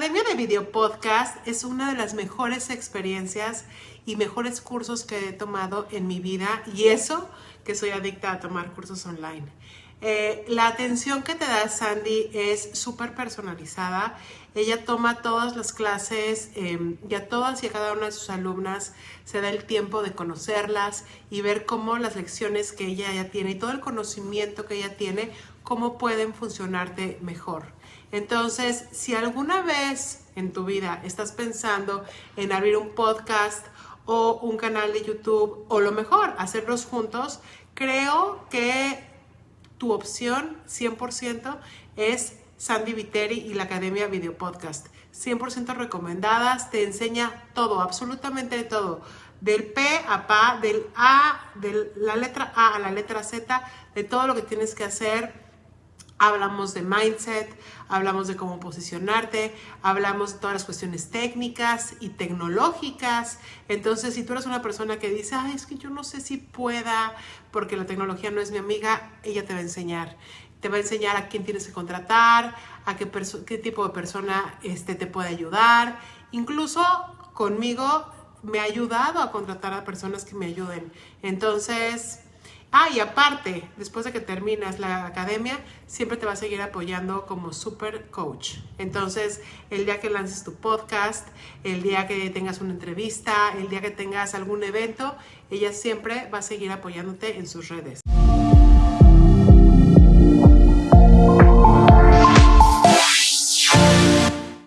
Video Podcast es una de las mejores experiencias y mejores cursos que he tomado en mi vida y eso que soy adicta a tomar cursos online. Eh, la atención que te da Sandy es súper personalizada. Ella toma todas las clases eh, y a todas y a cada una de sus alumnas se da el tiempo de conocerlas y ver cómo las lecciones que ella ya tiene y todo el conocimiento que ella tiene, cómo pueden funcionarte mejor. Entonces, si alguna vez en tu vida estás pensando en abrir un podcast o un canal de YouTube o lo mejor, hacerlos juntos, creo que tu opción 100% es Sandy Viteri y la Academia Video Podcast. 100% recomendadas, te enseña todo, absolutamente todo. Del P a PA, del A, de la letra A a la letra Z, de todo lo que tienes que hacer hablamos de mindset, hablamos de cómo posicionarte, hablamos de todas las cuestiones técnicas y tecnológicas. Entonces, si tú eres una persona que dice, ay, es que yo no sé si pueda, porque la tecnología no es mi amiga, ella te va a enseñar. Te va a enseñar a quién tienes que contratar, a qué, qué tipo de persona este, te puede ayudar. Incluso conmigo me ha ayudado a contratar a personas que me ayuden. Entonces, Ah, y aparte, después de que terminas la academia, siempre te va a seguir apoyando como super coach. Entonces, el día que lances tu podcast, el día que tengas una entrevista, el día que tengas algún evento, ella siempre va a seguir apoyándote en sus redes.